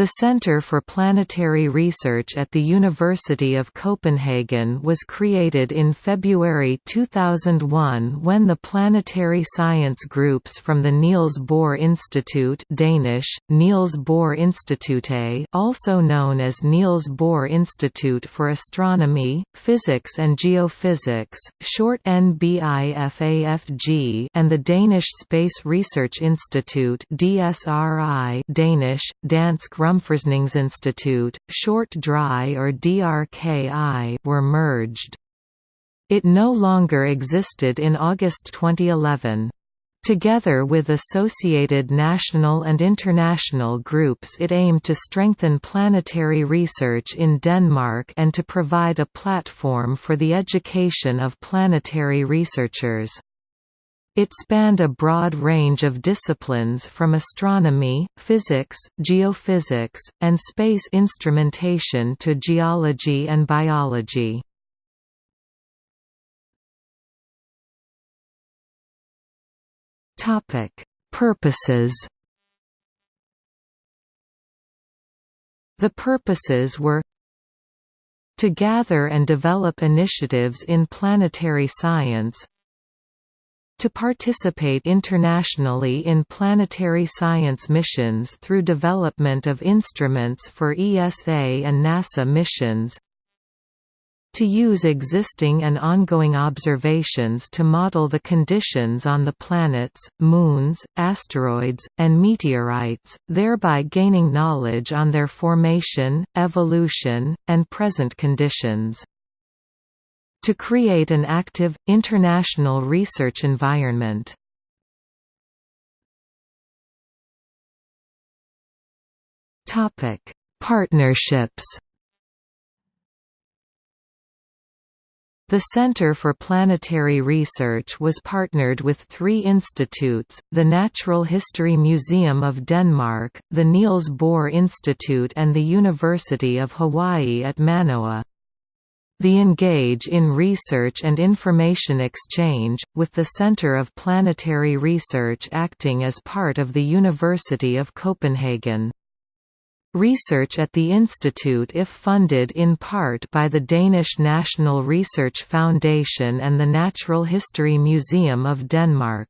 The Centre for Planetary Research at the University of Copenhagen was created in February 2001 when the planetary science groups from the Niels Bohr Institute Danish, Niels Bohr Institute also known as Niels Bohr Institute for Astronomy, Physics and Geophysics, short NBIFAFG and the Danish Space Research Institute DSRI Danish, Dansk Rumforskningsinstitut, short DRI or DRKI were merged. It no longer existed in August 2011. Together with associated national and international groups it aimed to strengthen planetary research in Denmark and to provide a platform for the education of planetary researchers. It spanned a broad range of disciplines from astronomy, physics, geophysics, and space instrumentation to geology and biology. Purposes The purposes were to gather and develop initiatives in planetary science to participate internationally in planetary science missions through development of instruments for ESA and NASA missions to use existing and ongoing observations to model the conditions on the planets, moons, asteroids, and meteorites, thereby gaining knowledge on their formation, evolution, and present conditions to create an active, international research environment. Partnerships The Center for Planetary Research was partnered with three institutes, the Natural History Museum of Denmark, the Niels Bohr Institute and the University of Hawaii at Manoa. The engage in research and information exchange, with the Centre of Planetary Research acting as part of the University of Copenhagen. Research at the institute if funded in part by the Danish National Research Foundation and the Natural History Museum of Denmark.